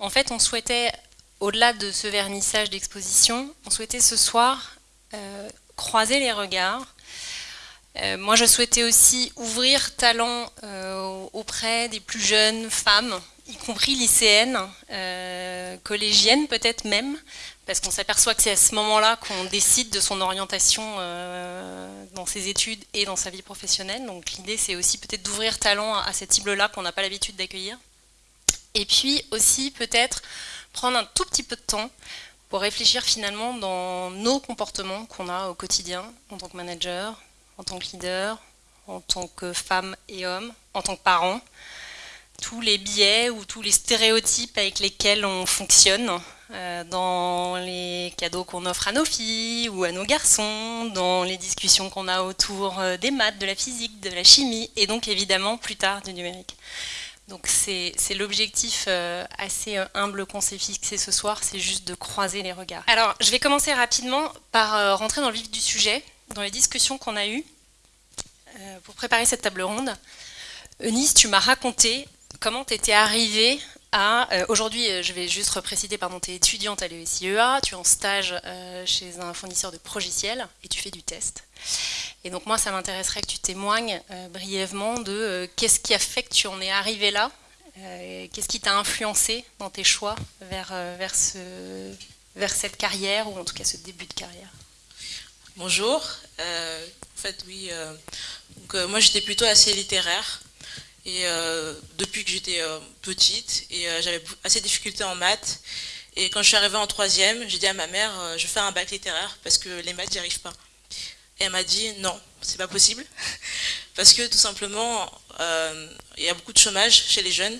En fait, on souhaitait, au-delà de ce vernissage d'exposition, on souhaitait ce soir croiser les regards. moi, je souhaitais aussi ouvrir talent auprès des plus jeunes femmes, y compris lycéennes, collégiennes peut-être même, parce qu'on s'aperçoit que c'est à ce moment-là qu'on décide de son orientation euh, dans ses études et dans sa vie professionnelle. Donc l'idée, c'est aussi peut-être d'ouvrir talent à cette cible-là qu'on n'a pas l'habitude d'accueillir. Et puis aussi peut-être prendre un tout petit peu de temps pour réfléchir finalement dans nos comportements qu'on a au quotidien en tant que manager, en tant que leader, en tant que femme et homme, en tant que parent, tous les biais ou tous les stéréotypes avec lesquels on fonctionne euh, dans les cadeaux qu'on offre à nos filles ou à nos garçons, dans les discussions qu'on a autour euh, des maths, de la physique, de la chimie, et donc évidemment plus tard du numérique. Donc c'est l'objectif euh, assez humble qu'on s'est fixé ce soir, c'est juste de croiser les regards. Alors je vais commencer rapidement par rentrer dans le vif du sujet, dans les discussions qu'on a eues pour préparer cette table ronde. Eunice, tu m'as raconté comment tu étais arrivée euh, aujourd'hui, euh, je vais juste repréciser, pardon, tu es étudiante à l'ESIEA, tu es en stage euh, chez un fournisseur de progiciels et tu fais du test. Et donc moi, ça m'intéresserait que tu témoignes brièvement de qu'est-ce qui a fait que tu en es arrivé là, qu'est-ce qui t'a influencé dans tes choix vers, vers, ce, vers cette carrière, ou en tout cas ce début de carrière? Bonjour, en fait oui, donc, moi j'étais plutôt assez littéraire, et euh, depuis que j'étais euh, petite, et euh, j'avais assez de difficultés en maths. Et quand je suis arrivée en troisième, j'ai dit à ma mère, je fais un bac littéraire parce que les maths, j'y arrive pas. Et elle m'a dit, non, c'est pas possible. parce que tout simplement, il y a beaucoup de chômage chez les jeunes.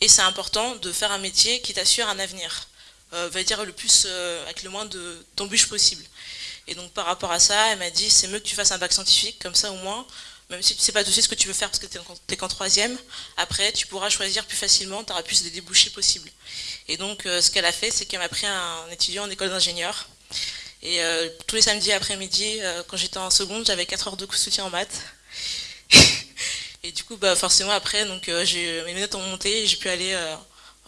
Et c'est important de faire un métier qui t'assure un avenir. va dire le plus, avec le moins d'embûches possible. Et donc par rapport à ça, elle m'a dit, c'est mieux que tu fasses un bac scientifique, comme ça au moins, même si tu ne sais pas tout ce que tu veux faire parce que tu n'es qu'en troisième, après tu pourras choisir plus facilement, tu auras plus de débouchés possibles. Et donc euh, ce qu'elle a fait, c'est qu'elle m'a pris un étudiant en école d'ingénieur. Et euh, tous les samedis après-midi, euh, quand j'étais en seconde, j'avais 4 heures de soutien en maths. et du coup, bah, forcément, après, donc, mes notes ont monté et j'ai pu aller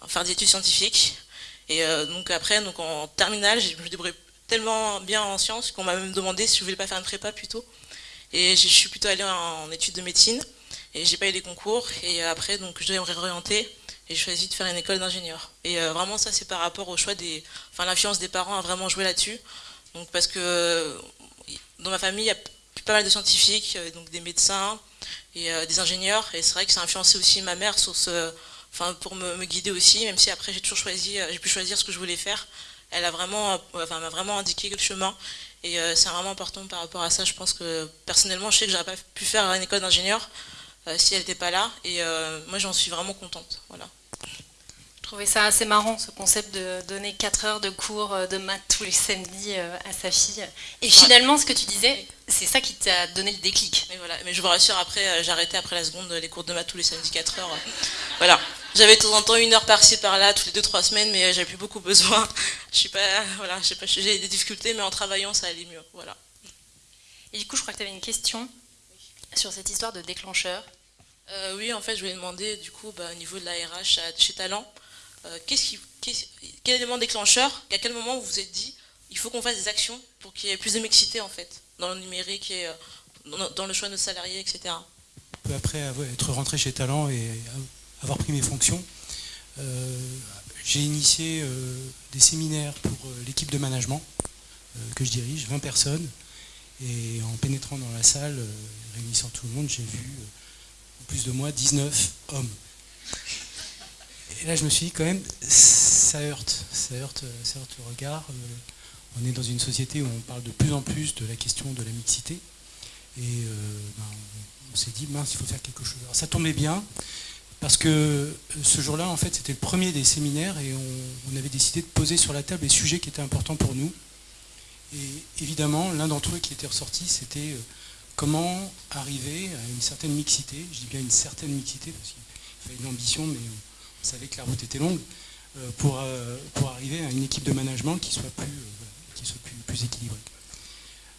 faire des études scientifiques. Et donc après, donc, en terminale, je me débrouillais tellement bien en sciences qu'on m'a même demandé si je voulais pas faire une prépa plutôt. Et je suis plutôt allée en, études de médecine et j'ai pas eu les concours. Et après, donc, je devais me réorienter et j'ai choisi de faire une école d'ingénieur. Et euh, vraiment, ça, c'est par rapport au choix des. Enfin, l'influence des parents a vraiment joué là-dessus. Donc, parce que dans ma famille, il y a pas mal de scientifiques, euh, donc des médecins et euh, des ingénieurs. Et c'est vrai que ça a influencé aussi ma mère sur ce, enfin, pour me, guider aussi, même si après j'ai toujours choisi, j'ai pu choisir ce que je voulais faire. Elle a vraiment, enfin, m'a vraiment indiqué le chemin. Et euh, c'est vraiment important par rapport à ça. Je pense que personnellement, je sais que j'aurais pas pu faire une école d'ingénieur euh, si elle n'était pas là. Et euh, moi, j'en suis vraiment contente. Voilà. Je trouvais ça assez marrant, ce concept de donner 4 heures de cours de maths tous les samedis à sa fille. Et finalement, ce que tu disais, c'est ça qui t'a donné le déclic. Mais, voilà. Mais je vous rassure, après, j'ai arrêté après la seconde les cours de maths tous les samedis 4 heures. Voilà. J'avais de temps en temps une heure par-ci par-là, toutes les 2-3 semaines, mais j'avais plus beaucoup besoin. Je suis pas, voilà, j'ai des difficultés, mais en travaillant, ça allait mieux. Voilà. Et du coup, je crois que tu avais une question sur cette histoire de déclencheur. Euh, oui, en fait, je voulais demander, du coup, bah, au niveau de la RH chez Talent, euh, qui, quel élément déclencheur, à quel moment vous vous êtes dit, il faut qu'on fasse des actions pour qu'il y ait plus de mixité, en fait, dans le numérique et euh, dans, le choix de nos salariés, etc. Peu après être rentré chez Talent et avoir pris mes fonctions, j'ai initié des séminaires pour l'équipe de management que je dirige, 20 personnes, et en pénétrant dans la salle, réunissant tout le monde, j'ai vu en plus de moi 19 hommes. Et là je me suis dit quand même, ça heurte, ça heurte, ça heurte le regard. On est dans une société où on parle de plus en plus de la question de la mixité. Et ben, on s'est dit, mince, il faut faire quelque chose. Alors ça tombait bien, parce que euh, ce jour-là, en fait, c'était le premier des séminaires et on, avait décidé de poser sur la table les sujets qui étaient importants pour nous. Et évidemment, l'un d'entre eux qui était ressorti, c'était euh, comment arriver à une certaine mixité. Je dis bien une certaine mixité, parce qu'il fallait une ambition, mais on savait que la route était longue, euh, pour, pour arriver à une équipe de management qui soit plus, qui soit plus, équilibrée.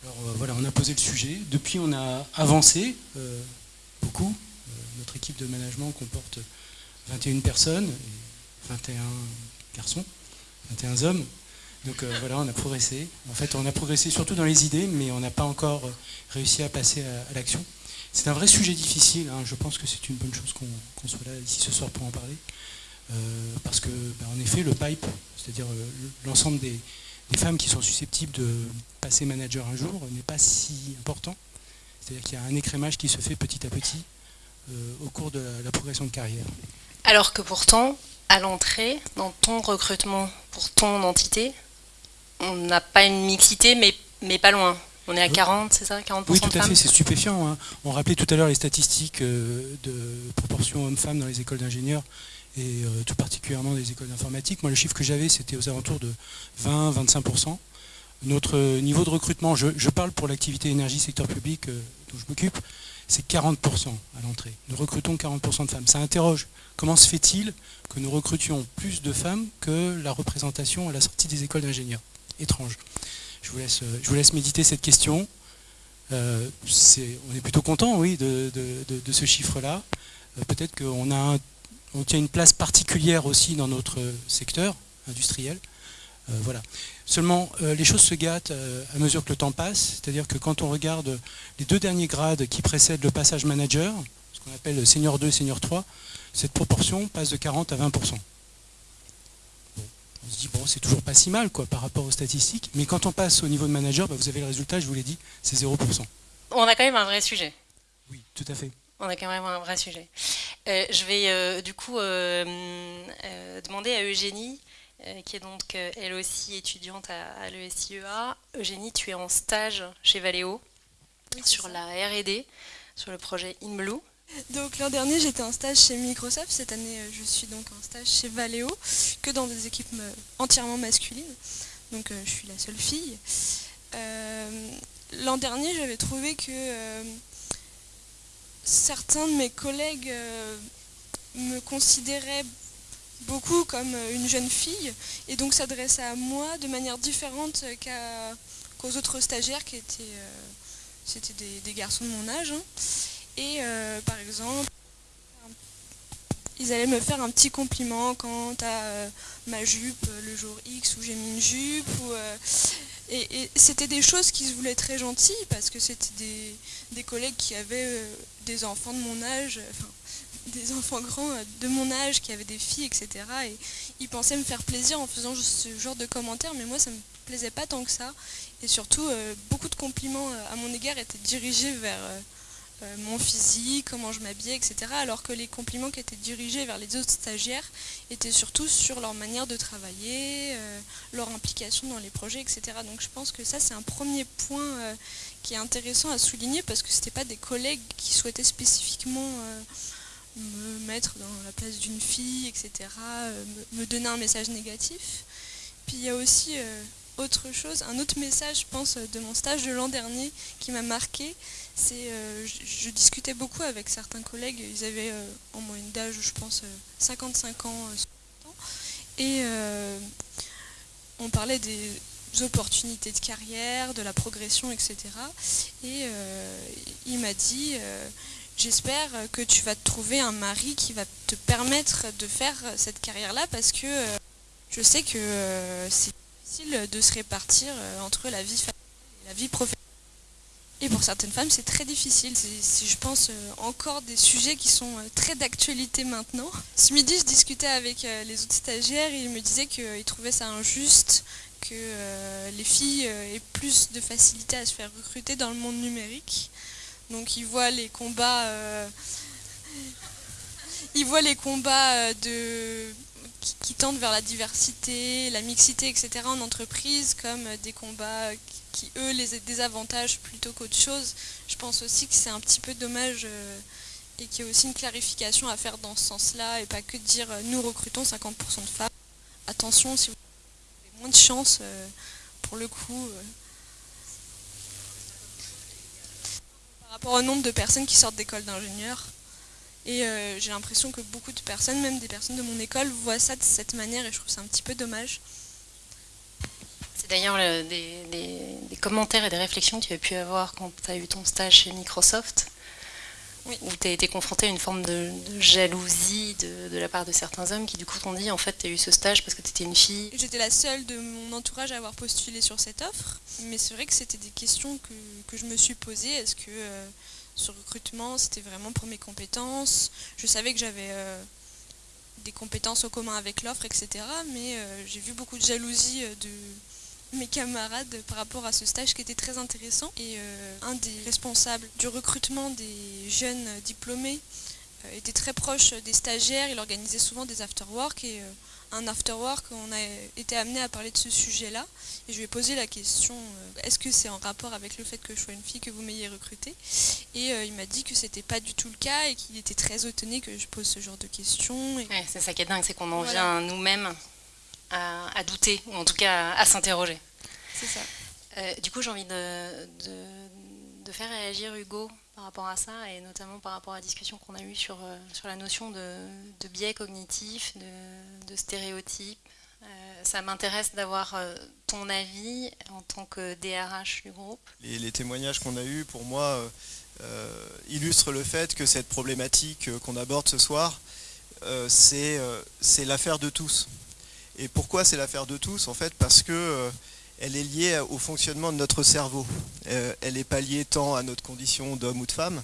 Alors voilà, on a posé le sujet. Depuis, on a avancé beaucoup notre équipe de management comporte 21 personnes, 21 garçons, 21 hommes. Donc voilà, on a progressé. En fait, on a progressé surtout dans les idées, mais on n'a pas encore réussi à passer à, l'action. C'est un vrai sujet difficile. Hein. Je pense que c'est une bonne chose qu'on soit là ici ce soir pour en parler. parce que, bah, en effet, le pipe, c'est-à-dire l'ensemble des, des femmes qui sont susceptibles de passer manager un jour n'est pas si important. C'est-à-dire qu'il y a un écrémage qui se fait petit à petit euh, au cours de la, progression de carrière. Alors que pourtant, à l'entrée, dans ton recrutement pour ton entité, on n'a pas une mixité, mais, mais pas loin. On est à 40, c'est ça 40% Oui, tout à fait, c'est stupéfiant. Hein. On rappelait tout à l'heure les statistiques euh, de proportion hommes-femmes dans les écoles d'ingénieurs et euh, tout particulièrement des écoles d'informatique. Moi, le chiffre que j'avais, c'était aux alentours de 20-25%. Notre niveau de recrutement, je, parle pour l'activité énergie secteur public euh, dont je m'occupe, c'est 40% à l'entrée. Nous recrutons 40% de femmes. Ça interroge. Comment se fait-il que nous recrutions plus de femmes que la représentation à la sortie des écoles d'ingénieurs Étrange. Je vous, laisse, euh, méditer cette question. on est plutôt content, oui, de, ce chiffre-là. Peut-être qu'on a on tient une place particulière aussi dans notre secteur industriel. Euh, voilà. Seulement, euh, les choses se gâtent euh, à mesure que le temps passe, c'est-à-dire que quand on regarde les deux derniers grades qui précèdent le passage manager, ce qu'on appelle senior 2 senior 3, cette proportion passe de 40 à 20%. on se dit, bon, c'est toujours pas si mal quoi, par rapport aux statistiques, mais quand on passe au niveau de manager, bah, vous avez le résultat, je vous l'ai dit, c'est 0%. On a quand même un vrai sujet. Oui, tout à fait. On a quand même un vrai sujet. Euh, je vais euh, du coup euh, demander à Eugénie, qui est donc elle aussi étudiante à, l'ESIEA. Eugénie, tu es en stage chez Valeo sur la R&D, sur le projet InBlue. Donc l'an dernier j'étais en stage chez Microsoft, cette année je suis donc en stage chez Valeo, que dans des équipes entièrement masculines, donc je suis la seule fille. l'an dernier j'avais trouvé que certains de mes collègues euh, me considéraient beaucoup comme euh, une jeune fille et donc s'adressaient à moi de manière différente qu'aux autres stagiaires qui étaient, euh, c'était des, garçons de mon âge. Hein. Et par exemple, ils allaient me faire un petit compliment quant à ma jupe le jour X où j'ai mis une jupe. et, c'était des choses qui se voulaient très gentilles parce que c'était des, collègues qui avaient des enfants de mon âge, des enfants grands euh, de mon âge qui avaient des filles, etc. Et ils pensaient me faire plaisir en faisant ce genre de commentaires, mais moi ça me plaisait pas tant que ça. Et surtout, euh, beaucoup de compliments euh, à mon égard étaient dirigés vers mon physique, comment je m'habillais, etc. Alors que les compliments qui étaient dirigés vers les autres stagiaires étaient surtout sur leur manière de travailler, leur implication dans les projets, etc. Donc je pense que ça c'est un premier point qui est intéressant à souligner parce que ce n'était pas des collègues qui souhaitaient spécifiquement me mettre dans la place d'une fille, etc., euh, me, donner un message négatif. Puis il y a aussi euh, autre chose, un autre message, je pense, de mon stage de l'an dernier qui m'a marqué. C'est, je, discutais beaucoup avec certains collègues, ils avaient en moyenne d'âge, je pense, 55 ans, et on parlait des, opportunités de carrière, de la progression, etc. Et euh, il m'a dit, euh, j'espère que tu vas trouver un mari qui va te permettre de faire cette carrière-là parce que euh, je sais que c'est difficile de se répartir entre la vie familiale et la vie professionnelle. Et pour certaines femmes, c'est très difficile. C'est, je pense, encore des sujets qui sont très d'actualité maintenant. Ce midi, je discutais avec les autres stagiaires et ils me disaient qu'ils trouvaient ça injuste que euh, les filles euh, aient plus de facilité à se faire recruter dans le monde numérique. Donc ils voient les combats, euh, les combats de, qui, tendent vers la diversité, la mixité, etc. en entreprise comme des combats qui, eux, les désavantagent plutôt qu'autre chose. Je pense aussi que c'est un petit peu dommage et qu'il y a aussi une clarification à faire dans ce sens-là et pas que de dire nous recrutons 50% de femmes. Attention, si vous moins de chance euh, pour le coup. Par rapport au nombre de personnes qui sortent d'école d'ingénieurs. Et euh, j'ai l'impression que beaucoup de personnes, même des personnes de mon école, voient ça de cette manière et je trouve ça un petit peu dommage. C'est d'ailleurs des, commentaires et des réflexions que tu as pu avoir quand tu as eu ton stage chez Microsoft. Où tu as été confronté à une forme de, jalousie de, la part de certains hommes qui du coup t'ont dit en fait tu as eu ce stage parce que tu étais une fille J'étais la seule de mon entourage à avoir postulé sur cette offre, mais c'est vrai que c'était des questions que, je me suis posées. Est-ce que euh, ce recrutement c'était vraiment pour mes compétences? Je savais que j'avais euh, des compétences au commun avec l'offre, etc. Mais euh, j'ai vu beaucoup de jalousie de mes camarades par rapport à ce stage qui était très intéressant. Et euh, un des responsables du recrutement des jeunes diplômés euh, était très proche des stagiaires. Il organisait souvent des after-work et euh, un after-work, on a été amené à parler de ce sujet-là. Et je lui ai posé la question, est-ce que c'est en rapport avec le fait que je sois une fille que vous m'ayez recrutée? Et il m'a dit que c'était pas du tout le cas et qu'il était très étonné que je pose ce genre de questions. c'est ça qui est dingue, c'est qu'on en vient nous-mêmes à, douter, ou en tout cas à, s'interroger. C'est ça. Euh, du coup, j'ai envie de, de, faire réagir Hugo par rapport à ça, et notamment par rapport à la discussion qu'on a eue sur, euh, sur la notion de, de biais cognitifs, de, stéréotypes. Euh, ça m'intéresse d'avoir ton avis en tant que DRH du groupe. Les, témoignages qu'on a eus, pour moi, illustrent le fait que cette problématique qu'on aborde ce soir, c'est l'affaire de tous. Et pourquoi c'est l'affaire de tous En fait, parce que euh, elle est liée au fonctionnement de notre cerveau. Euh, elle n'est pas liée tant à notre condition d'homme ou de femme,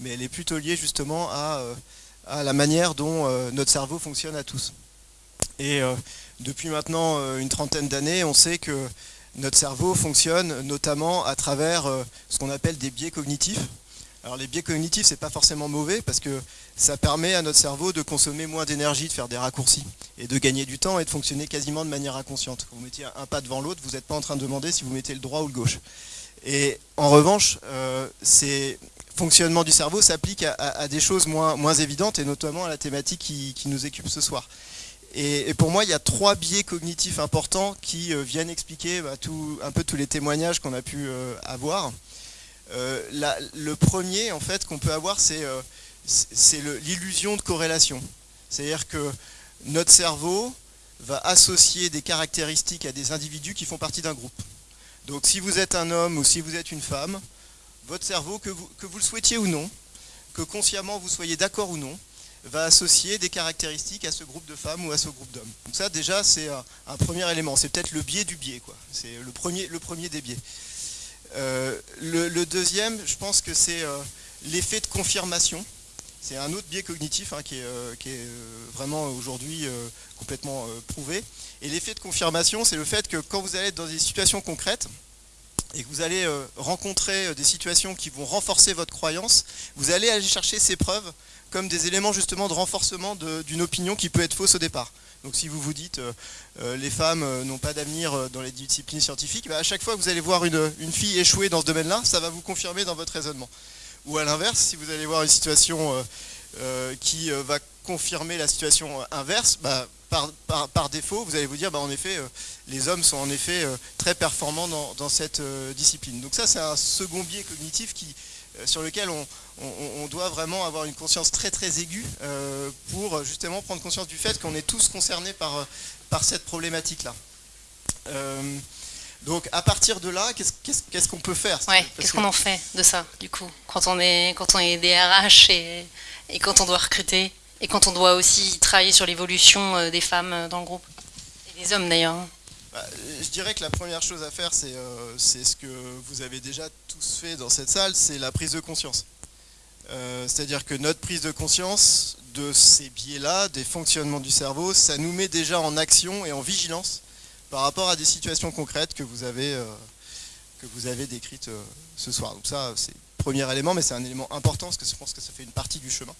mais elle est plutôt liée justement à, euh, la manière dont notre cerveau fonctionne à tous. Et depuis maintenant une trentaine d'années, on sait que notre cerveau fonctionne notamment à travers ce qu'on appelle des biais cognitifs. Alors les biais cognitifs, c'est pas forcément mauvais parce que ça permet à notre cerveau de consommer moins d'énergie, de faire des raccourcis et de gagner du temps et de fonctionner quasiment de manière inconsciente. Vous mettez un pas devant l'autre, vous n'êtes pas en train de demander si vous mettez le droit ou le gauche. Et en revanche, euh, ces fonctionnements du cerveau s'appliquent à, des choses moins, évidentes et notamment à la thématique qui, nous occupe ce soir. Et, pour moi, il y a trois biais cognitifs importants qui euh, viennent expliquer bah, un peu tous les témoignages qu'on a pu euh, avoir. Euh, le premier en fait qu'on peut avoir c'est euh, l'illusion de corrélation. C'est-à-dire que notre cerveau va associer des caractéristiques à des individus qui font partie d'un groupe. Donc si vous êtes un homme ou si vous êtes une femme, votre cerveau, que vous, le souhaitiez ou non, que consciemment vous soyez d'accord ou non, va associer des caractéristiques à ce groupe de femmes ou à ce groupe d'hommes. Donc ça déjà c'est un, premier élément, c'est peut-être le biais du biais, c'est le premier, le premier des biais. Euh, le, deuxième, je pense que c'est euh, l'effet de confirmation. C'est un autre biais cognitif hein, qui est, euh, vraiment aujourd'hui complètement prouvé. Et l'effet de confirmation, c'est le fait que quand vous allez être dans des situations concrètes, et que vous allez rencontrer des situations qui vont renforcer votre croyance, vous allez aller chercher ces preuves comme des éléments justement de renforcement d'une opinion qui peut être fausse au départ. Donc si vous vous dites euh, euh, les femmes euh, n'ont pas d'avenir dans les disciplines scientifiques, bah, à chaque fois que vous allez voir une, fille échouer dans ce domaine-là, ça va vous confirmer dans votre raisonnement. Ou à l'inverse, si vous allez voir une situation qui va confirmer la situation inverse, bah, par, défaut, vous allez vous dire, bah, en effet, les hommes sont en effet très performants dans cette discipline. Donc ça, c'est un second biais cognitif qui, sur lequel on, doit vraiment avoir une conscience très très aiguë euh, pour justement prendre conscience du fait qu'on est tous concernés par, par cette problématique-là. Euh, donc à partir de là, qu'est-ce qu'on peut faire? Qu'est-ce qu'on en fait de ça, du coup, quand on est, quand on est DRH et, et quand on doit recruter et quand on doit aussi travailler sur l'évolution des femmes dans le groupe? Et des hommes d'ailleurs. Hein. Bah, je dirais que la première chose à faire, euh, c'est ce que vous avez déjà tous fait dans cette salle, c'est la prise de conscience. Euh, c'est-à-dire que notre prise de conscience de ces biais-là, des fonctionnements du cerveau, ça nous met déjà en action et en vigilance par rapport à des situations concrètes que vous avez, euh, décrites ce soir. Donc ça, c'est le premier élément, mais c'est un élément important parce que je pense que ça fait une partie du chemin.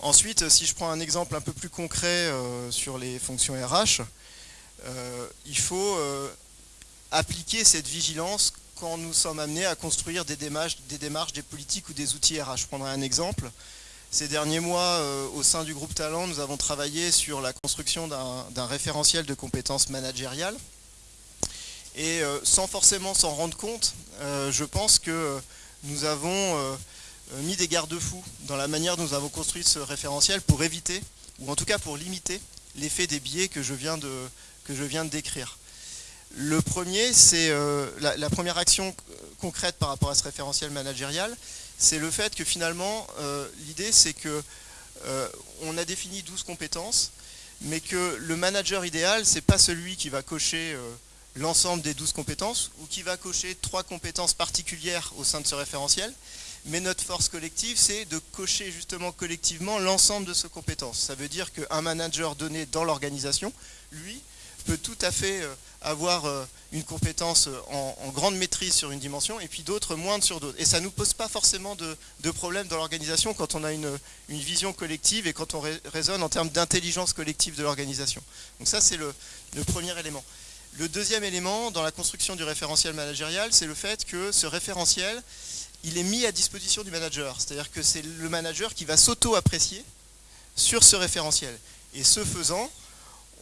Ensuite, si je prends un exemple un peu plus concret sur les fonctions RH, euh, il faut euh, appliquer cette vigilance quand nous sommes amenés à construire des démarches, des politiques ou des outils RH. Je prendrai un exemple. Ces derniers mois, euh, au sein du groupe Talent, nous avons travaillé sur la construction d'un référentiel de compétences managériales. Et sans forcément s'en rendre compte, je pense que nous avons mis des garde-fous dans la manière dont nous avons construit ce référentiel pour éviter, ou en tout cas pour limiter, l'effet des biais que je viens de décrire. Le premier, c'est euh, la, première action concrète par rapport à ce référentiel managérial, c'est le fait que finalement, l'idée c'est que on a défini 12 compétences, mais que le manager idéal, c'est pas celui qui va cocher l'ensemble des 12 compétences ou qui va cocher trois compétences particulières au sein de ce référentiel. Mais notre force collective, c'est de cocher justement collectivement l'ensemble de ces compétences. Ça veut dire qu'un manager donné dans l'organisation, lui, peut tout à fait euh, avoir euh, une compétence euh, en, grande maîtrise sur une dimension et puis d'autres moindres sur d'autres. Et ça ne nous pose pas forcément de, de problème dans l'organisation quand on a une, vision collective et quand on raisonne en termes d'intelligence collective de l'organisation. Donc ça, c'est le premier élément. Le deuxième élément dans la construction du référentiel managérial, c'est le fait que ce référentiel, il est mis à disposition du manager. C'est-à-dire que c'est le manager qui va s'auto-apprécier sur ce référentiel. Et ce faisant,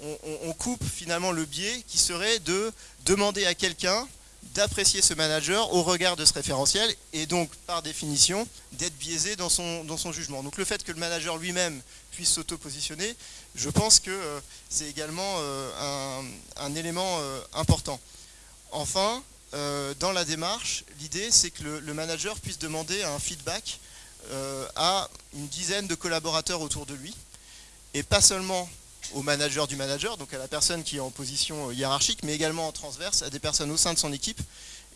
on, coupe finalement le biais qui serait de demander à quelqu'un d'apprécier ce manager au regard de ce référentiel et donc par définition d'être biaisé dans son, dans son jugement. Donc le fait que le manager lui-même puisse s'auto-positionner, je pense que euh, c'est également euh, un, élément euh, important. Enfin, dans la démarche, l'idée c'est que le, manager puisse demander un feedback à une dizaine de collaborateurs autour de lui et pas seulement au manager du manager, donc à la personne qui est en position hiérarchique, mais également en transverse à des personnes au sein de son équipe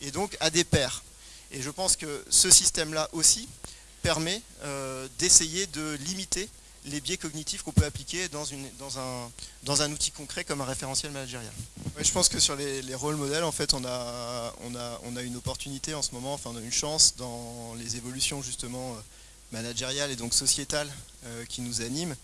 et donc à des pairs. Et je pense que ce système-là aussi permet d'essayer de limiter les biais cognitifs qu'on peut appliquer dans, une, dans, un, dans un outil concret comme un référentiel managérial. je pense que sur les, rôles modèles, en fait, on a, on, a, on a une opportunité en ce moment, enfin une chance dans les évolutions justement euh, managériales et donc sociétales euh, qui nous animent.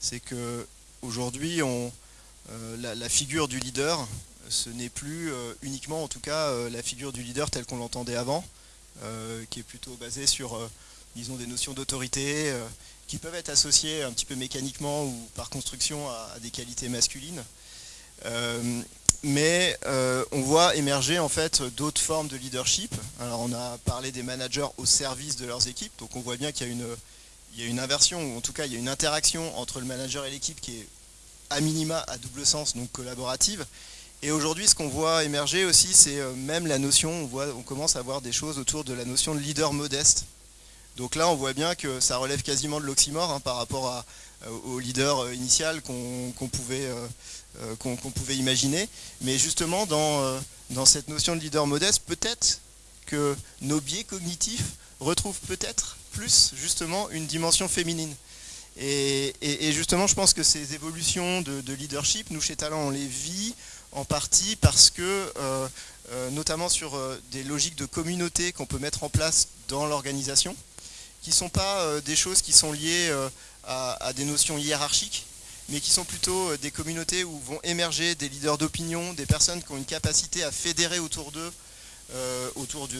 C'est que aujourd'hui, euh, la, figure du leader, ce n'est plus uniquement en tout cas la figure du leader telle qu'on l'entendait avant, qui est plutôt basée sur disons des notions d'autorité qui peuvent être associés un petit peu mécaniquement ou par construction à, des qualités masculines. Euh, mais euh, on voit émerger en fait d'autres formes de leadership. Alors on a parlé des managers au service de leurs équipes, donc on voit bien qu'il y a une inversion, ou en tout cas il y a une interaction entre le manager et l'équipe qui est à minima à double sens, donc collaborative. Et aujourd'hui, ce qu'on voit émerger aussi, c'est euh, même la notion, on, commence à voir des choses autour de la notion de leader modeste. Donc là, on voit bien que ça relève quasiment de l'oxymore hein, par rapport euh, au leader euh, initial qu'on pouvait, imaginer. Mais justement, dans cette notion de leader modeste, peut-être que nos biais cognitifs retrouvent peut-être plus justement une dimension féminine. Et, justement, je pense que ces évolutions de, leadership, nous chez Talent, on les vit en partie parce que, notamment sur des logiques de communauté qu'on peut mettre en place dans l'organisation, qui ne sont pas euh, des choses qui sont liées euh, à, des notions hiérarchiques, mais qui sont plutôt euh, des communautés où vont émerger des leaders d'opinion, des personnes qui ont une capacité à fédérer autour d'eux, autour de,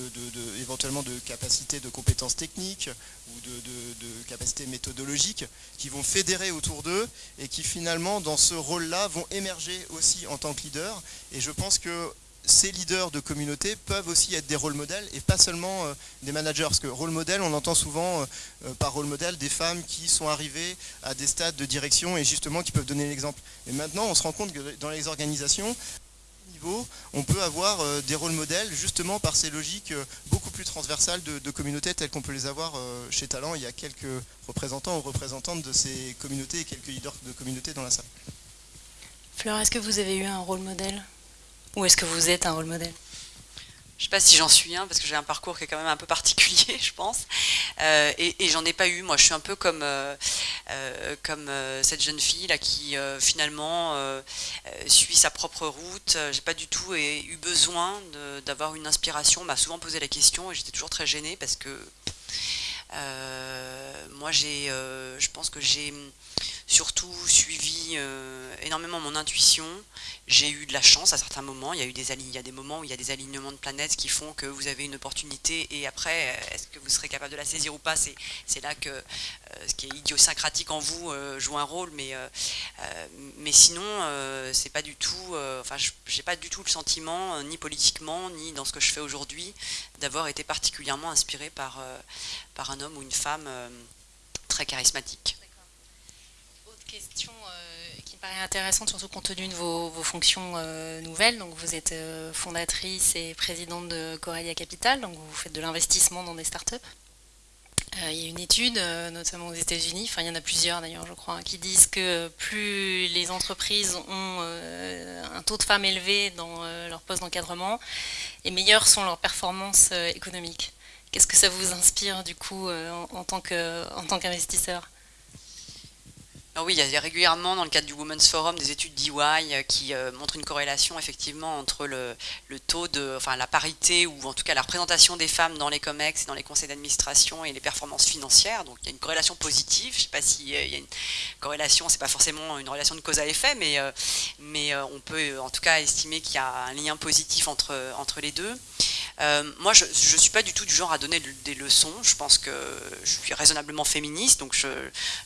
éventuellement de capacités de compétences techniques ou de, capacités méthodologiques, qui vont fédérer autour d'eux et qui finalement dans ce rôle-là vont émerger aussi en tant que leaders. Et je pense que ces leaders de communauté peuvent aussi être des rôles modèles et pas seulement euh, des managers. Parce que rôle modèle, on entend souvent euh, euh, par rôle modèle des femmes qui sont arrivées à des stades de direction et justement qui peuvent donner l'exemple. Mais maintenant, on se rend compte que dans les organisations, on peut avoir des rôles modèles justement par ces logiques beaucoup plus transversales de, communautés telles qu'on peut les avoir chez Talent. Il y a quelques représentants ou représentantes de ces communautés et quelques leaders de communautés dans la salle. Fleur, est-ce que vous avez eu un rôle modèle? Ou est-ce que vous êtes un rôle modèle? Je ne sais pas si j'en suis un, parce que j'ai un parcours qui est quand même un peu particulier, je pense. Euh, et, j'en ai pas eu. Moi, je suis un peu comme, euh, euh, comme cette jeune fille là qui finalement suit sa propre route. J'ai pas du tout eu besoin d'avoir une inspiration. On m'a souvent posé la question et j'étais toujours très gênée parce que moi, j'ai, je pense que j'ai surtout suivi énormément mon intuition. J'ai eu de la chance à certains moments. Il y a eu des il moments où il y a des alignements de planètes qui font que vous avez une opportunité et après, euh, est-ce que vous serez capable de la saisir ou pas? C'est là que euh, ce qui est idiosyncratique en vous euh, joue un rôle, mais mais sinon, c'est pas du tout. enfin, j'ai pas du tout le sentiment, ni politiquement, ni dans ce que je fais aujourd'hui, d'avoir été particulièrement inspiré par un homme ou une femme très charismatique. Question paraît intéressante, surtout compte tenu de vos, fonctions nouvelles. Donc, vous êtes fondatrice et présidente de Corelia Capital, donc vous faites de l'investissement dans des startups. Euh, il y a une étude, euh, notamment aux États-Unis, enfin il y en a plusieurs d'ailleurs, je crois, qui disent que plus les entreprises ont euh, un taux de femmes élevé dans leur poste d'encadrement, et meilleures sont leurs performances économiques. Qu'est-ce que ça vous inspire du coup en tant qu'investisseur? Ah oui, il y a régulièrement dans le cadre du Women's Forum des études d'EY euh, qui euh, montrent une corrélation effectivement entre le, taux de, enfin la parité ou en tout cas la représentation des femmes dans les COMEX et dans les conseils d'administration et les performances financières. Donc il y a une corrélation positive. Je ne sais pas s'il y a une corrélation, c'est pas forcément une relation de cause à effet, mais, euh, mais on peut en tout cas estimer qu'il y a un lien positif entre, entre les deux. Moi, je ne suis pas du tout du genre à donner des leçons. Je pense que je suis raisonnablement féministe, donc je,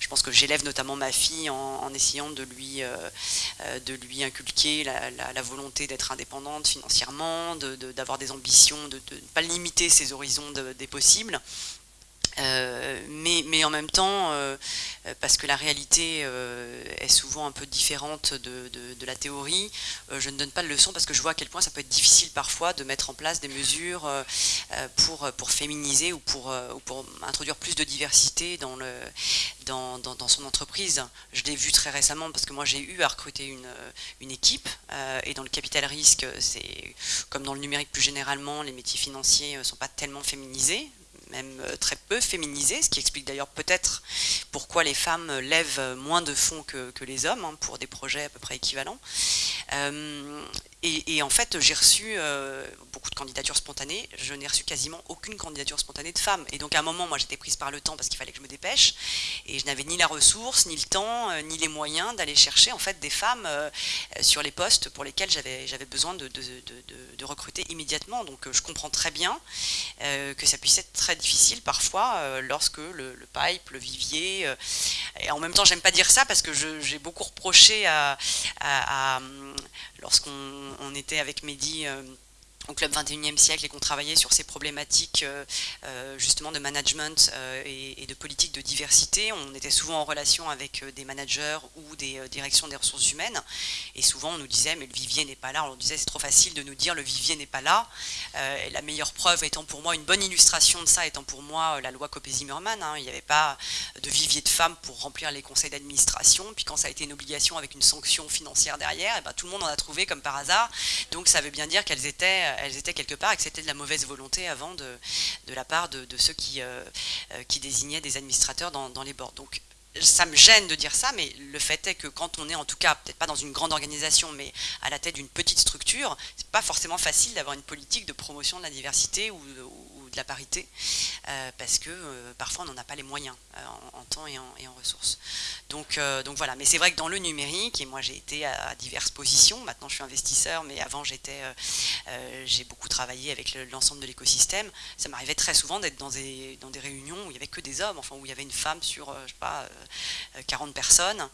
pense que j'élève notamment ma fille en, essayant de lui, euh, euh, de lui inculquer la, volonté d'être indépendante financièrement, d'avoir des ambitions, de ne pas limiter ses horizons des possibles. Euh, mais, en même temps, euh, parce que la réalité euh, est souvent un peu différente de, la théorie, je ne donne pas de leçon parce que je vois à quel point ça peut être difficile parfois de mettre en place des mesures pour, pour féminiser ou pour, ou pour introduire plus de diversité dans, le, dans, son entreprise. Je l'ai vu très récemment parce que moi j'ai eu à recruter une, une équipe et dans le capital risque, c'est comme dans le numérique plus généralement, les métiers financiers ne sont pas tellement féminisés même euh, très peu féminisée, ce qui explique d'ailleurs peut-être pourquoi les femmes lèvent moins de fonds que, les hommes hein, pour des projets à peu près équivalents. Euh, et, en fait, j'ai reçu euh, beaucoup de candidatures spontanées. Je n'ai reçu quasiment aucune candidature spontanée de femmes. Et donc, à un moment, moi, j'étais prise par le temps parce qu'il fallait que je me dépêche. Et je n'avais ni la ressource, ni le temps, euh, ni les moyens d'aller chercher en fait des femmes euh, sur les postes pour lesquels j'avais besoin de, de, recruter immédiatement. Donc, je comprends très bien que ça puisse être très difficile parfois lorsque le, pipe, le vivier. et en même temps, j'aime pas dire ça parce que j'ai beaucoup reproché à, à lorsqu'on était avec Mehdi euh, au Club 21e siècle et qu'on travaillait sur ces problématiques euh, euh, justement de management euh, et, de politique de diversité. On était souvent en relation avec des managers ou des directions des ressources humaines et souvent on nous disait mais le vivier n'est pas là. On nous disait c'est trop facile de nous dire le vivier n'est pas là. la meilleure preuve étant pour moi, une bonne illustration de ça étant pour moi la loi Copé-Zimmermann. Hein. Il n'y avait pas de vivier de femmes pour remplir les conseils d'administration. Puis quand ça a été une obligation avec une sanction financière derrière, eh ben, tout le monde en a trouvé comme par hasard. Donc ça veut bien dire qu'elles étaient elles étaient quelque part et c'était de la mauvaise volonté avant de, la part de, ceux qui, euh, euh, qui désignaient des administrateurs dans, les bords. Donc ça me gêne de dire ça, mais le fait est que quand on est en tout cas, peut-être pas dans une grande organisation, mais à la tête d'une petite structure, c'est pas forcément facile d'avoir une politique de promotion de la diversité ou, la parité, euh, parce que euh, parfois on n'en a pas les moyens euh, en, temps et en, ressources. Donc, donc voilà, mais c'est vrai que dans le numérique, et moi j'ai été à, diverses positions, maintenant je suis investisseur, mais avant j'étais, j'ai beaucoup travaillé avec l'ensemble de l'écosystème, ça m'arrivait très souvent d'être dans des, dans des réunions où il n'y avait que des hommes, enfin où il y avait une femme sur, je sais pas, 40 personnes.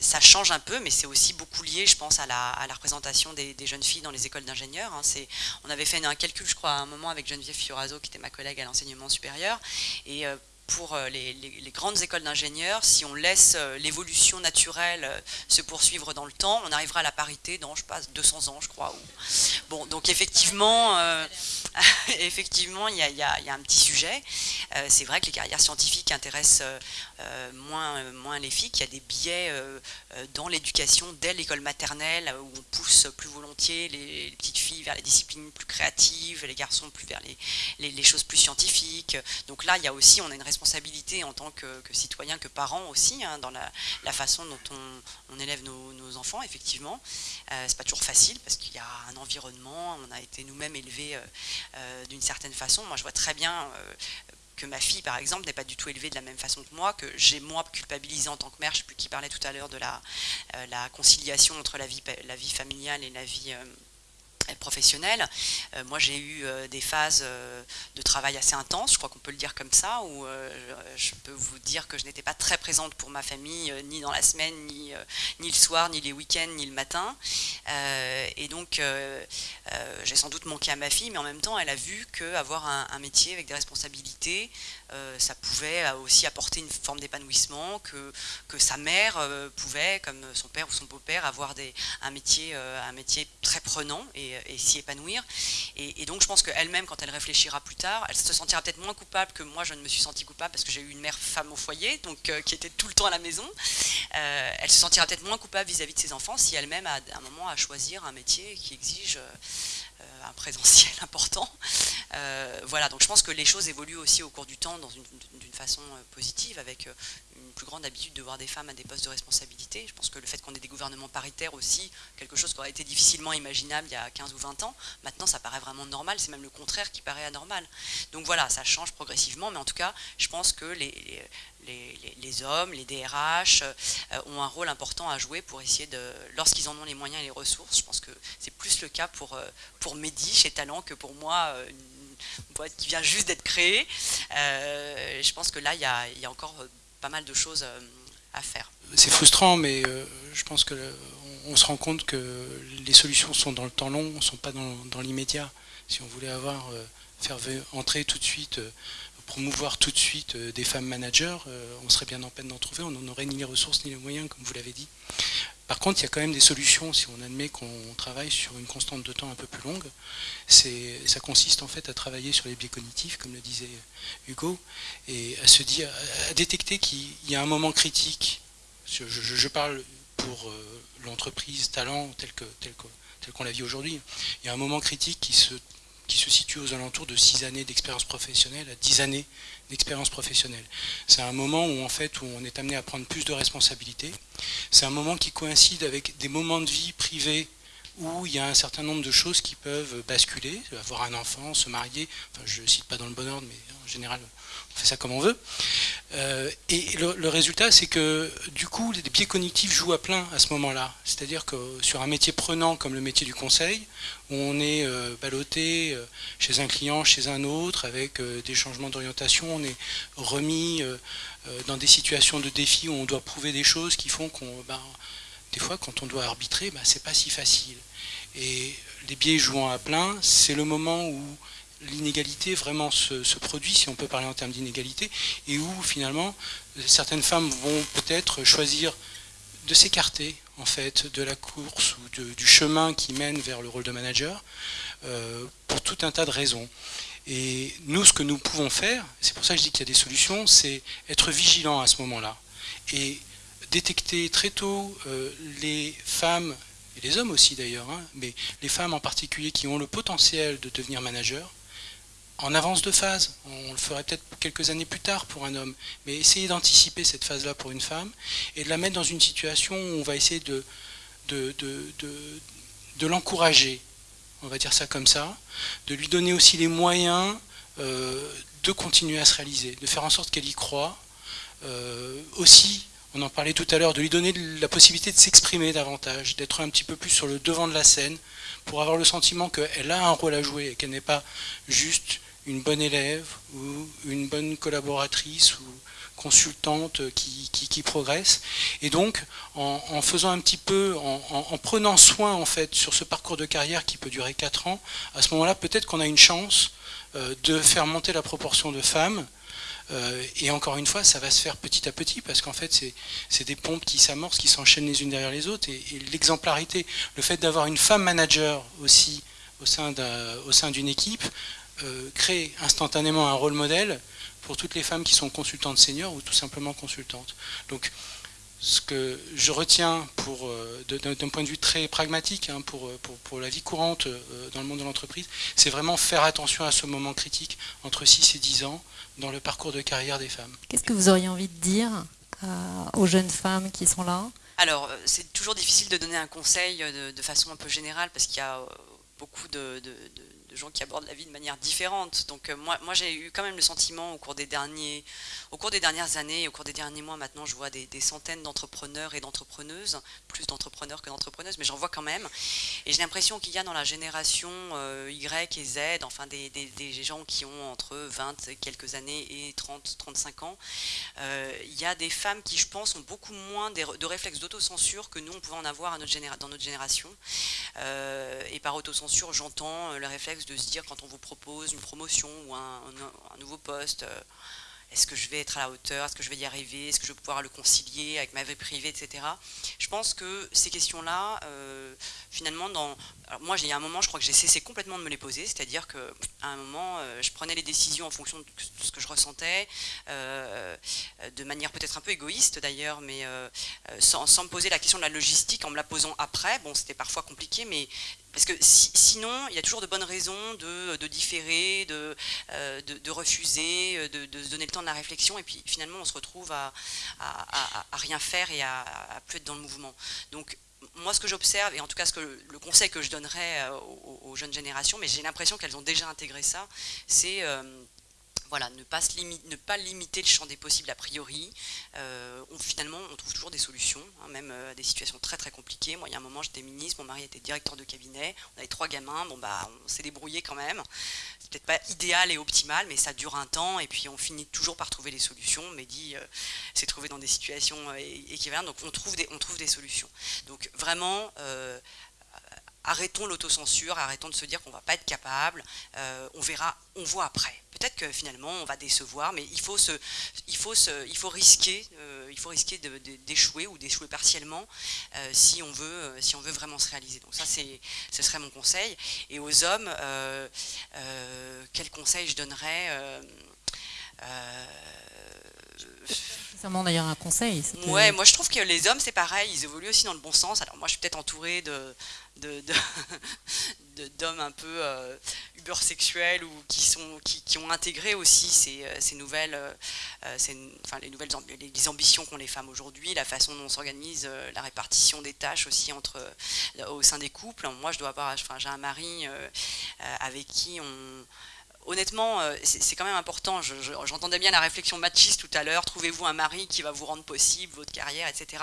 ça change un peu, mais c'est aussi beaucoup lié, je pense, à la, à la représentation des, jeunes filles dans les écoles d'ingénieurs. Hein. On avait fait un calcul, je crois, à un moment avec Geneviève Fioraso, qui était ma collègue à l'enseignement supérieur. Et euh, pour euh, les, grandes écoles d'ingénieurs, si on laisse euh, l'évolution naturelle se poursuivre dans le temps, on arrivera à la parité dans, je passe 200 ans, je crois. Bon, donc effectivement, effectivement, il y, a, un petit sujet. c'est vrai que les carrières scientifiques intéressent moins, moins les filles, qu'il y a des biais dans l'éducation dès l'école maternelle, où on pousse plus volontiers les, petites filles vers les disciplines plus créatives, les garçons plus vers les, les, choses plus scientifiques. Donc là, il y a aussi, on a une responsabilité en tant que, citoyen, que parent aussi, hein, dans la, façon dont on, élève nos, enfants, effectivement. Euh, c'est pas toujours facile parce qu'il y a un environnement, on a été nous-mêmes élevés euh, euh, d'une certaine façon. Moi, je vois très bien euh, que ma fille, par exemple, n'est pas du tout élevée de la même façon que moi, que j'ai moi culpabilisé en tant que mère, je sais plus qui parlait tout à l'heure de la, conciliation entre la vie familiale et la vie professionnelle. Euh, moi, j'ai eu euh, des phases euh, de travail assez intenses, je crois qu'on peut le dire comme ça, où je peux vous dire que je n'étais pas très présente pour ma famille, ni dans la semaine, ni, ni le soir, ni les week-ends, ni le matin. et donc, j'ai sans doute manqué à ma fille, mais en même temps, elle a vu qu'avoir un, un métier avec des responsabilités, ça pouvait aussi apporter une forme d'épanouissement, que, que sa mère pouvait, comme son père ou son beau-père, avoir des, un, métier, un métier très prenant et, s'y épanouir. Et, donc je pense qu'elle-même, quand elle réfléchira plus tard, elle se sentira peut-être moins coupable que moi je ne me suis sentie coupable parce que j'ai eu une mère femme au foyer, donc euh, qui était tout le temps à la maison. Euh, elle se sentira peut-être moins coupable vis-à-vis de ses enfants si elle-même a un moment à choisir un métier qui exige euh, un présentiel important. voilà, donc je pense que les choses évoluent aussi au cours du temps d'une façon positive avec grande habitude de voir des femmes à des postes de responsabilité. Je pense que le fait qu'on ait des gouvernements paritaires aussi, quelque chose qui aurait été difficilement imaginable il y a 15 ou 20 ans, maintenant ça paraît vraiment normal, c'est même le contraire qui paraît anormal. Donc voilà, ça change progressivement, mais en tout cas, je pense que les, hommes, les DRH euh, ont un rôle important à jouer pour essayer de, lorsqu'ils en ont les moyens et les ressources, je pense que c'est plus le cas pour, euh, pour Mehdi chez Talent que pour moi, euh, une boîte qui vient juste d'être créée. je pense que là, il y a, y a encore pas mal de choses euh, à faire. C'est frustrant, mais euh, je pense que on se rend compte que les solutions sont dans le temps long, ne sont pas dans, l'immédiat. Si on voulait avoir, euh, faire entrer tout de suite, promouvoir tout de suite des femmes managers, on serait bien en peine d'en trouver, on n'en aurait ni les ressources ni les moyens, comme vous l'avez dit. Par contre, il y a quand même des solutions si on admet qu'on travaille sur une constante de temps un peu plus longue. Ça consiste en fait à travailler sur les biais cognitifs, comme le disait Hugo, et à se dire, à détecter qu'il y a un moment critique. Je, parle pour euh, l'entreprise talent telle qu'on tel tel la vit aujourd'hui. Il y a un moment critique qui se qui se situe aux alentours de 6 années d'expérience professionnelle à 10 années d'expérience professionnelle. C'est un moment où en fait on est amené à prendre plus de responsabilités. C'est un moment qui coïncide avec des moments de vie privés où il y a un certain nombre de choses qui peuvent basculer, avoir un enfant, se marier, enfin je ne cite pas dans le bon ordre, mais en général on fait ça comme on veut. Euh, et le, résultat, c'est que du coup, les biais cognitifs jouent à plein à ce moment-là. C'est-à-dire que sur un métier prenant comme le métier du conseil, où on est euh, ballotté euh, chez un client, chez un autre, avec des changements d'orientation, on est remis dans des situations de défi où on doit prouver des choses qui font qu'on, ben, des fois, quand on doit arbitrer, ben, c'est pas si facile. Et les biais jouant à plein, c'est le moment où l'inégalité vraiment se, produit, si on peut parler en termes d'inégalité, et où finalement certaines femmes vont peut-être choisir de s'écarter en fait de la course ou du chemin qui mène vers le rôle de manager euh, pour tout un tas de raisons. Et nous, ce que nous pouvons faire, c'est pour ça que je dis qu'il y a des solutions, c'est être vigilant à ce moment-là et détecter très tôt euh, les femmes et les hommes aussi d'ailleurs, hein, mais les femmes en particulier qui ont le potentiel de devenir manager, en avance de phase. On le ferait peut-être quelques années plus tard pour un homme. Mais essayer d'anticiper cette phase-là pour une femme et de la mettre dans une situation où on va essayer de, de, de, l'encourager, on va dire ça comme ça, de lui donner aussi les moyens euh, de continuer à se réaliser, de faire en sorte qu'elle y croit. Euh, aussi, on en parlait tout à l'heure, de lui donner la possibilité de s'exprimer davantage, d'être un petit peu plus sur le devant de la scène, pour avoir le sentiment qu'elle a un rôle à jouer et qu'elle n'est pas juste une bonne élève ou une bonne collaboratrice ou consultante qui, qui, progresse. Et donc, en, faisant un petit peu, en, prenant soin en fait sur ce parcours de carrière qui peut durer 4 ans, à ce moment-là, peut-être qu'on a une chance euh, de faire monter la proportion de femmes. Euh, et encore une fois, ça va se faire petit à petit parce qu'en fait, c'est des pompes qui s'amorcent, qui s'enchaînent les unes derrière les autres. Et, et l'exemplarité, le fait d'avoir une femme manager aussi au sein d'une équipe, euh, créer instantanément un rôle modèle pour toutes les femmes qui sont consultantes seniors ou tout simplement consultantes. Donc, ce que je retiens pour euh, d'un point de vue très pragmatique hein, pour, pour, pour, la vie courante euh, dans le monde de l'entreprise, c'est vraiment faire attention à ce moment critique entre 6 et 10 ans dans le parcours de carrière des femmes. Qu'est-ce que vous auriez envie de dire aux jeunes femmes qui sont là? Alors, c'est toujours difficile de donner un conseil de, façon un peu générale parce qu'il y a beaucoup de gens qui abordent la vie de manière différente. Donc moi, moi j'ai eu quand même le sentiment au cours des derniers, au cours des dernières années, au cours des derniers mois maintenant, je vois des, centaines d'entrepreneurs et d'entrepreneuses, plus d'entrepreneurs que d'entrepreneuses, mais j'en vois quand même. Et j'ai l'impression qu'il y a dans la génération Y et Z, enfin des, des, gens qui ont entre 20 et quelques années et 30, 35 ans, il y a des femmes qui, je pense, ont beaucoup moins de réflexes d'autocensure que nous, on pouvait en avoir à notre dans notre génération. Euh, et par autocensure, j'entends le réflexe de se dire quand on vous propose une promotion ou un, nouveau poste, euh, est-ce que je vais être à la hauteur Est-ce que je vais y arriver Est-ce que je vais pouvoir le concilier avec ma vie privée, etc. Je pense que ces questions-là, euh, finalement, dans, moi, il y a un moment, je crois que j'ai cessé complètement de me les poser, c'est-à-dire qu'à un moment, euh, je prenais les décisions en fonction de ce que je ressentais, de manière peut-être un peu égoïste d'ailleurs, mais sans, me poser la question de la logistique, en me la posant après. Bon, c'était parfois compliqué, mais parce que sinon, il y a toujours de bonnes raisons de, différer, de, de, refuser, de, se donner le temps de la réflexion, et puis finalement, on se retrouve à, rien faire et à, plus être dans le mouvement. Donc, moi, ce que j'observe, et en tout cas ce que, le conseil que je donnerais euh, aux, jeunes générations, mais j'ai l'impression qu'elles ont déjà intégré ça, c'est euh, voilà, ne pas, limiter le champ des possibles a priori. Euh, finalement, on trouve toujours des solutions, hein, même à des situations très très compliquées. Moi, il y a un moment, j'étais ministre, mon mari était directeur de cabinet, on avait trois gamins, bon bah, on s'est débrouillé quand même. C'est peut-être pas idéal et optimal, mais ça dure un temps, et puis on finit toujours par trouver des solutions. Mehdi s'est trouvé dans des situations équivalentes, donc on trouve des solutions. Donc vraiment, arrêtons l'autocensure, arrêtons de se dire qu'on ne va pas être capable, euh, on verra, on voit après. Peut-être que finalement on va décevoir, mais il faut, risquer, euh, risquer d'échouer ou d'échouer partiellement euh, si, on veut, si on veut vraiment se réaliser. Donc ça, ce serait mon conseil. Et aux hommes, quel conseil je donnerais d'ailleurs un conseil. Ouais, moi je trouve que les hommes c'est pareil, ils évoluent aussi dans le bon sens. Alors moi je suis peut-être entourée de, d'hommes un peu euh, ubersexuels ou qui, sont, qui, ont intégré aussi ces, euh, ces nouvelles, euh, enfin, les nouvelles les ambitions qu'ont les femmes aujourd'hui, la façon dont on s'organise, la répartition des tâches aussi entre, au sein des couples. Moi je dois avoir, enfin, j'ai un mari avec qui on honnêtement, euh, c'est quand même important. J'entendais bien la réflexion machiste tout à l'heure. Trouvez-vous un mari qui va vous rendre possible votre carrière, etc.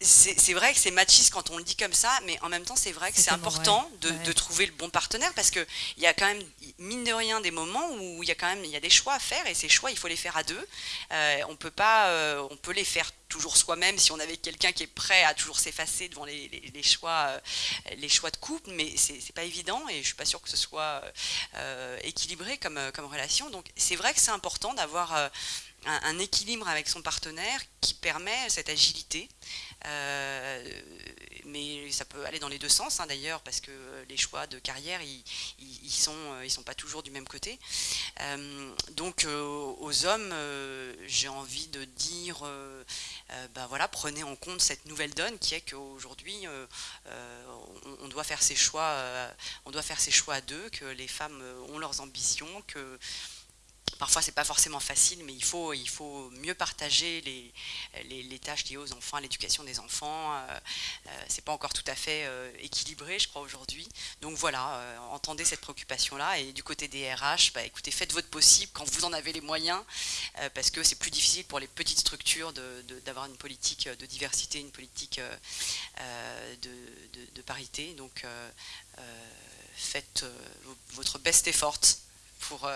C'est vrai que c'est machiste quand on le dit comme ça, mais en même temps, c'est vrai que c'est important de, trouver le bon partenaire parce qu'il y a quand même, mine de rien, des moments où il y a quand même y a des choix à faire et ces choix, il faut les faire à deux. Euh, on peut pas, euh, on peut les faire toujours soi-même si on avait quelqu'un qui est prêt à toujours s'effacer devant les, choix, euh, les choix de couple, mais c'est pas évident et je suis pas sûre que ce soit équilibré comme, comme relation. Donc c'est vrai que c'est important d'avoir euh, un, équilibre avec son partenaire qui permet cette agilité. Euh, mais ça peut aller dans les deux sens hein, d'ailleurs, parce que les choix de carrière, ils, ils, sont, ils sont pas toujours du même côté. Euh, donc euh, aux hommes, j'ai envie de dire, ben voilà, prenez en compte cette nouvelle donne qui est qu'aujourd'hui, on, on, doit faire ses choix, on doit faire ses choix à deux, que les femmes ont leurs ambitions, que Parfois, c'est pas forcément facile, mais il faut, il faut mieux partager les, tâches liées aux enfants, l'éducation des enfants. Euh, euh, c'est pas encore tout à fait euh, équilibré, je crois, aujourd'hui. Donc voilà, entendez cette préoccupation-là. Et du côté des RH, bah, écoutez, faites votre possible quand vous en avez les moyens, parce que c'est plus difficile pour les petites structures d'avoir une politique de diversité, une politique de, parité. Donc faites votre best effort pour,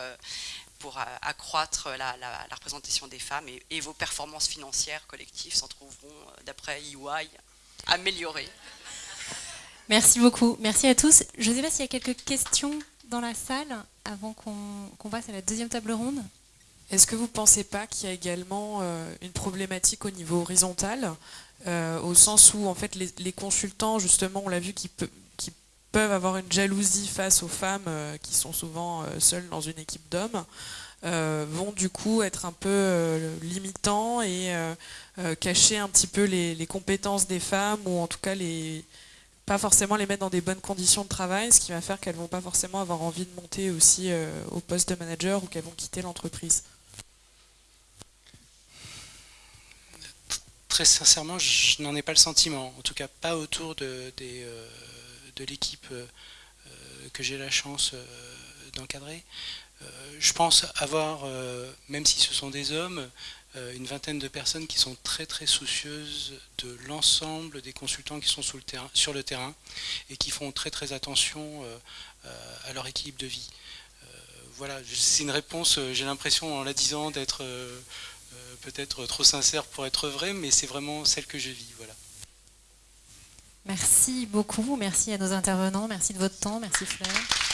pour euh, accroître la, représentation des femmes et, vos performances financières collectives s'en trouveront, euh, d'après EY, améliorées. Merci beaucoup. Merci à tous. Je ne sais pas s'il y a quelques questions dans la salle avant qu'on passe à la deuxième table ronde. Est-ce que vous ne pensez pas qu'il y a également euh, une problématique au niveau horizontal, au sens où en fait les, consultants, justement, on l'a vu, qui, qui, peuvent avoir une jalousie face aux femmes qui sont souvent seules dans une équipe d'hommes, euh, vont du coup être un peu euh, limitants et euh, cacher un petit peu les, compétences des femmes ou en tout cas les pas forcément les mettre dans des bonnes conditions de travail, ce qui va faire qu'elles vont pas forcément avoir envie de monter aussi au poste de manager ou qu'elles vont quitter l'entreprise. Très sincèrement, je n'en ai pas le sentiment, en tout cas pas autour de, de l'équipe que j'ai la chance d'encadrer. je pense avoir, même si ce sont des hommes, une vingtaine de personnes qui sont très très soucieuses de l'ensemble des consultants qui sont sur le, terrain, sur le terrain et qui font très très attention à leur équilibre de vie. Voilà, c'est une réponse, j'ai l'impression en la disant d'être peut-être trop sincère pour être vrai, mais c'est vraiment celle que je vis. Voilà. Merci beaucoup, merci à nos intervenants, merci de votre temps, merci Fleur.